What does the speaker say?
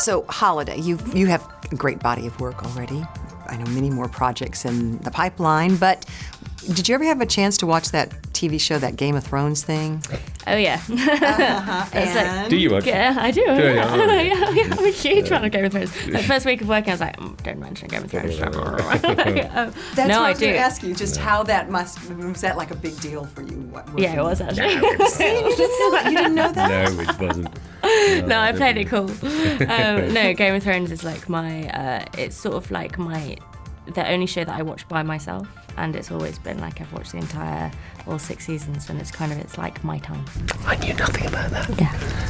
So, Holiday, you you have a great body of work already. I know many more projects in the pipeline, but did you ever have a chance to watch that TV show, that Game of Thrones thing? Oh yeah. It's like- And- Do you watch? Yeah, I do. you? Yeah, Oh. yeah, yeah, I'm a huge fan of Game of Thrones. The first week of working, I was like, mm, don't mention Game of Thrones. Um, That's no, what I I was going do. to ask you, just how that must, was that like a big deal for you? What- Yeah, it was actually. you, didn't know, you didn't know that? No, it wasn't. No, I played it cool. Um, no, Game of Thrones is like my. Uh, it's sort of like my, the only show that I watch by myself, and it's always been like I've watched the entire all six seasons, and it's kind of it's like my time. I knew nothing about that. Yeah.